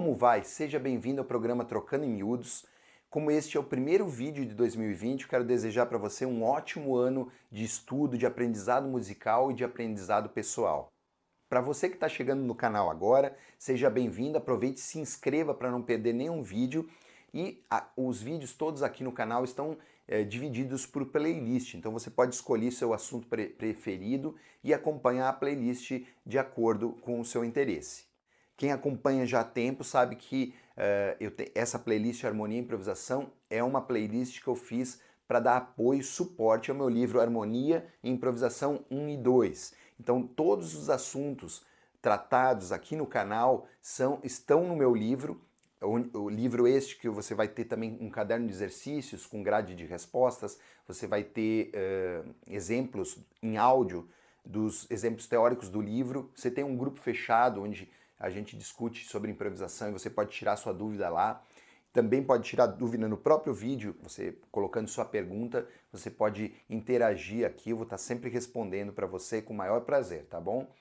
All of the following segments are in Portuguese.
Como vai? Seja bem-vindo ao programa Trocando em Miúdos. Como este é o primeiro vídeo de 2020, quero desejar para você um ótimo ano de estudo, de aprendizado musical e de aprendizado pessoal. Para você que está chegando no canal agora, seja bem-vindo, aproveite e se inscreva para não perder nenhum vídeo. E a, os vídeos todos aqui no canal estão é, divididos por playlist, então você pode escolher seu assunto pre preferido e acompanhar a playlist de acordo com o seu interesse. Quem acompanha já há tempo sabe que uh, te, essa playlist Harmonia e Improvisação é uma playlist que eu fiz para dar apoio e suporte ao meu livro Harmonia e Improvisação 1 e 2. Então todos os assuntos tratados aqui no canal são, estão no meu livro, o, o, livro este que você vai ter também um caderno de exercícios com grade de respostas, você vai ter uh, exemplos em áudio dos exemplos teóricos do livro, você tem um grupo fechado onde a gente discute sobre improvisação e você pode tirar sua dúvida lá. Também pode tirar dúvida no próprio vídeo, você colocando sua pergunta, você pode interagir aqui, eu vou estar sempre respondendo para você com o maior prazer, tá bom?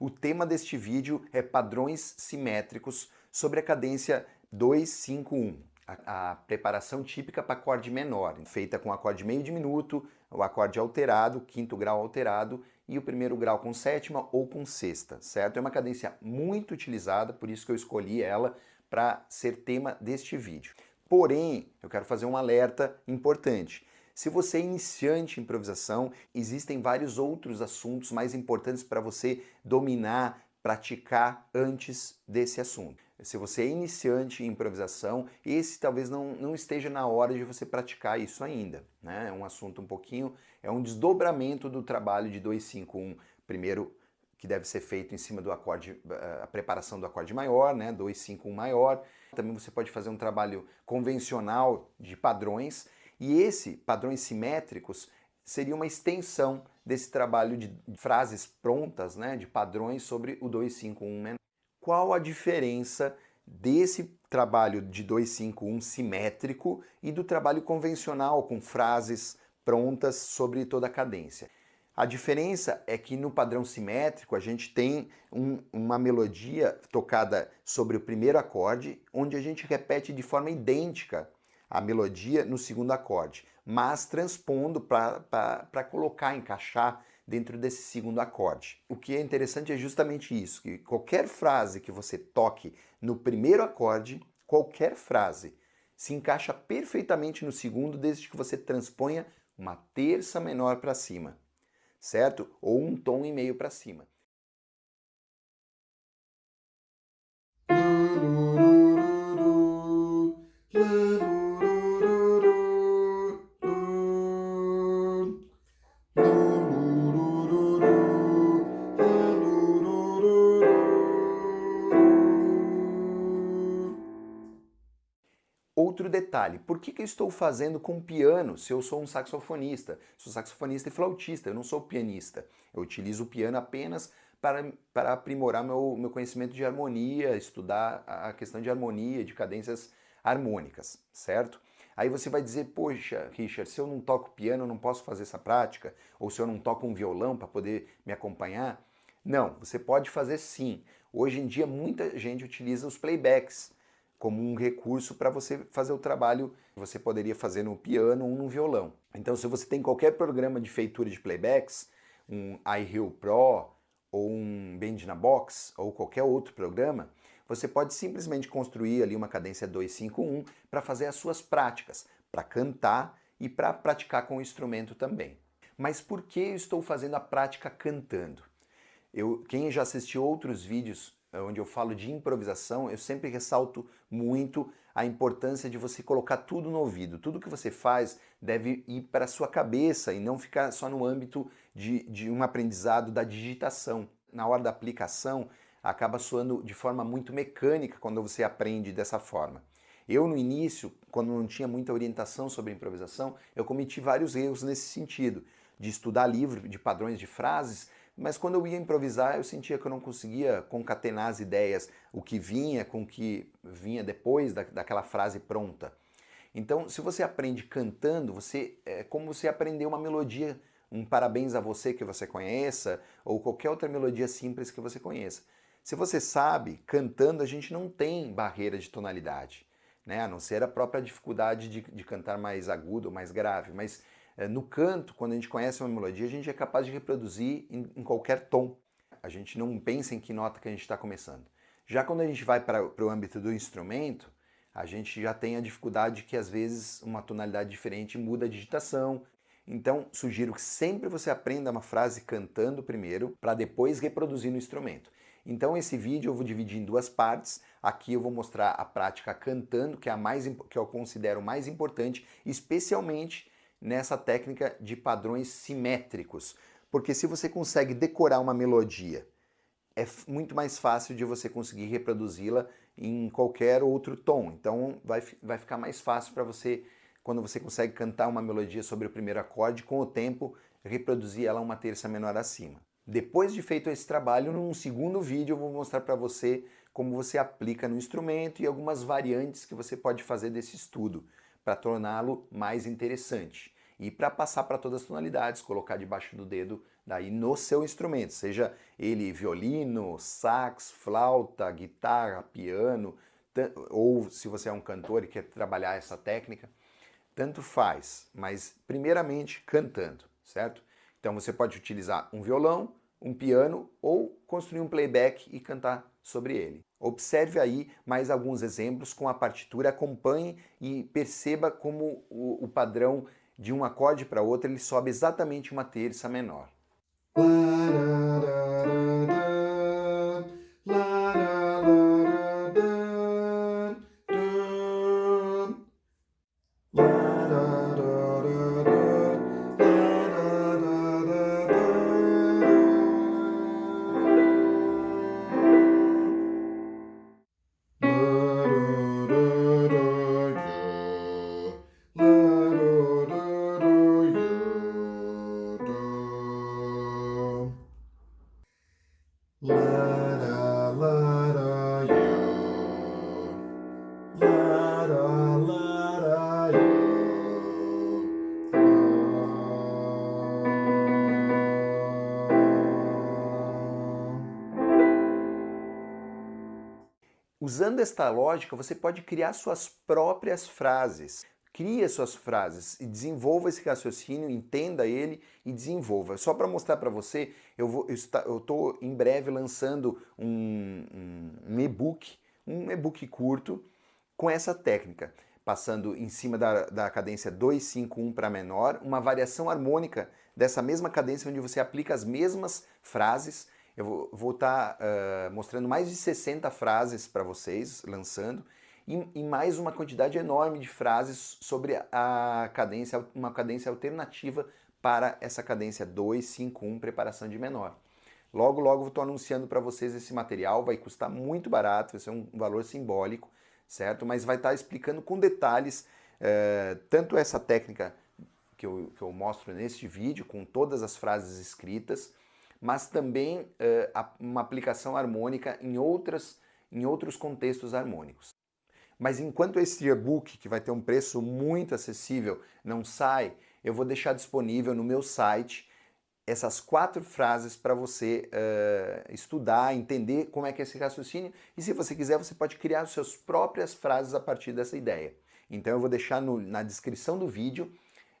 O tema deste vídeo é padrões simétricos sobre a cadência 251, a, a preparação típica para acorde menor, feita com acorde meio diminuto, o acorde alterado, quinto grau alterado e o primeiro grau com sétima ou com sexta, certo? É uma cadência muito utilizada, por isso que eu escolhi ela para ser tema deste vídeo. Porém, eu quero fazer um alerta importante. Se você é iniciante em improvisação, existem vários outros assuntos mais importantes para você dominar, praticar antes desse assunto. Se você é iniciante em improvisação, esse talvez não, não esteja na hora de você praticar isso ainda. Né? É um assunto um pouquinho, é um desdobramento do trabalho de 251. Primeiro, que deve ser feito em cima do acorde, a preparação do acorde maior, né? 251 maior. Também você pode fazer um trabalho convencional de padrões, e esse, padrões simétricos, seria uma extensão desse trabalho de frases prontas, né, de padrões sobre o 251 menor qual a diferença desse trabalho de 251 simétrico e do trabalho convencional com frases prontas sobre toda a cadência. A diferença é que no padrão simétrico a gente tem um, uma melodia tocada sobre o primeiro acorde, onde a gente repete de forma idêntica a melodia no segundo acorde, mas transpondo para colocar, encaixar dentro desse segundo acorde. O que é interessante é justamente isso, que qualquer frase que você toque no primeiro acorde, qualquer frase, se encaixa perfeitamente no segundo desde que você transponha uma terça menor para cima, certo? Ou um tom e meio para cima. Detalhe, por que, que eu estou fazendo com piano se eu sou um saxofonista? Sou saxofonista e flautista, eu não sou pianista. Eu utilizo o piano apenas para, para aprimorar meu, meu conhecimento de harmonia, estudar a questão de harmonia, de cadências harmônicas, certo? Aí você vai dizer, poxa, Richard, se eu não toco piano, eu não posso fazer essa prática? Ou se eu não toco um violão para poder me acompanhar? Não, você pode fazer sim. Hoje em dia muita gente utiliza os playbacks, como um recurso para você fazer o trabalho que você poderia fazer no piano ou no violão. Então se você tem qualquer programa de feitura de playbacks, um iHeal Pro ou um Band na Box ou qualquer outro programa, você pode simplesmente construir ali uma cadência 251 para fazer as suas práticas, para cantar e para praticar com o instrumento também. Mas por que eu estou fazendo a prática cantando? Eu, quem já assistiu outros vídeos onde eu falo de improvisação, eu sempre ressalto muito a importância de você colocar tudo no ouvido. Tudo que você faz deve ir para a sua cabeça e não ficar só no âmbito de, de um aprendizado da digitação. Na hora da aplicação, acaba soando de forma muito mecânica quando você aprende dessa forma. Eu, no início, quando não tinha muita orientação sobre improvisação, eu cometi vários erros nesse sentido, de estudar livro de padrões de frases mas quando eu ia improvisar, eu sentia que eu não conseguia concatenar as ideias, o que vinha com o que vinha depois da, daquela frase pronta. Então, se você aprende cantando, você é como você aprender uma melodia, um parabéns a você que você conheça, ou qualquer outra melodia simples que você conheça. Se você sabe, cantando a gente não tem barreira de tonalidade, né? a não ser a própria dificuldade de, de cantar mais agudo, mais grave, mas no canto, quando a gente conhece uma melodia, a gente é capaz de reproduzir em, em qualquer tom. A gente não pensa em que nota que a gente está começando. Já quando a gente vai para o âmbito do instrumento, a gente já tem a dificuldade que às vezes uma tonalidade diferente muda a digitação. Então, sugiro que sempre você aprenda uma frase cantando primeiro, para depois reproduzir no instrumento. Então esse vídeo eu vou dividir em duas partes. Aqui eu vou mostrar a prática cantando, que é a mais que eu considero mais importante, especialmente nessa técnica de padrões simétricos. Porque se você consegue decorar uma melodia, é muito mais fácil de você conseguir reproduzi-la em qualquer outro tom. Então vai, vai ficar mais fácil para você, quando você consegue cantar uma melodia sobre o primeiro acorde, com o tempo reproduzir ela uma terça menor acima. Depois de feito esse trabalho, num segundo vídeo eu vou mostrar para você como você aplica no instrumento e algumas variantes que você pode fazer desse estudo para torná-lo mais interessante. E para passar para todas as tonalidades, colocar debaixo do dedo daí no seu instrumento, seja ele violino, sax, flauta, guitarra, piano, ou se você é um cantor e quer trabalhar essa técnica, tanto faz, mas primeiramente cantando, certo? Então você pode utilizar um violão, um piano ou construir um playback e cantar sobre ele. Observe aí mais alguns exemplos com a partitura, acompanhe e perceba como o, o padrão de um acorde para outro ele sobe exatamente uma terça menor. Usando esta lógica, você pode criar suas próprias frases. Crie suas frases e desenvolva esse raciocínio, entenda ele e desenvolva. Só para mostrar para você, eu estou em breve lançando um, um, e-book, um e-book curto com essa técnica, passando em cima da, da cadência 251 para menor, uma variação harmônica dessa mesma cadência onde você aplica as mesmas frases eu vou estar tá, uh, mostrando mais de 60 frases para vocês, lançando, e, e, mais uma quantidade enorme de frases sobre a cadência, uma cadência alternativa para essa cadência 2, 5, 1, preparação de menor. Logo, logo estou anunciando para vocês esse material, vai custar muito barato, vai ser um valor simbólico, certo? Mas vai estar tá explicando com detalhes uh, tanto essa técnica que eu, que eu mostro neste vídeo, com todas as frases escritas, mas também uh, uma aplicação harmônica em, outras, em outros contextos harmônicos. Mas enquanto esse e-book, que vai ter um preço muito acessível, não sai, eu vou deixar disponível no meu site essas quatro frases para você uh, estudar, entender como é que é esse raciocínio e se você quiser você pode criar suas próprias frases a partir dessa ideia. Então eu vou deixar no, na descrição do vídeo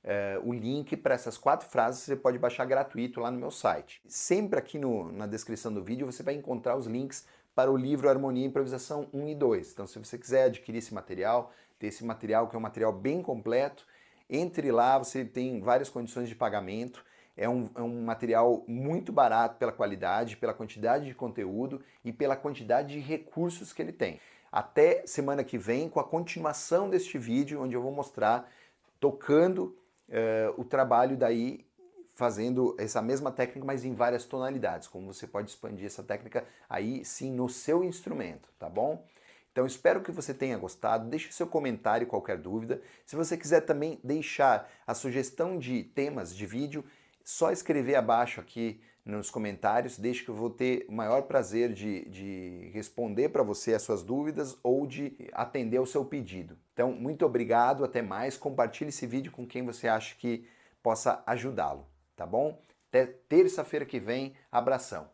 é, o link para essas quatro frases você pode baixar gratuito lá no meu site. Sempre aqui no, na descrição do vídeo você vai encontrar os links para o livro Harmonia e Improvisação 1 e 2. Então se você quiser adquirir esse material, ter esse material que é um material bem completo, entre lá, você tem várias condições de pagamento, é um, é um, material muito barato pela qualidade, pela quantidade de conteúdo e pela quantidade de recursos que ele tem. Até semana que vem com a continuação deste vídeo, onde eu vou mostrar tocando uh, o trabalho daí fazendo essa mesma técnica, mas em várias tonalidades, como você pode expandir essa técnica aí sim no seu instrumento, tá bom? Então espero que você tenha gostado, deixe seu comentário qualquer dúvida. Se você quiser também deixar a sugestão de temas de vídeo, só escrever abaixo aqui nos comentários, deixe que eu vou ter o maior prazer de, de responder para você as suas dúvidas ou de atender ao seu pedido. Então, muito obrigado, até mais, compartilhe esse vídeo com quem você acha que possa ajudá-lo tá bom? Até terça-feira que vem, abração.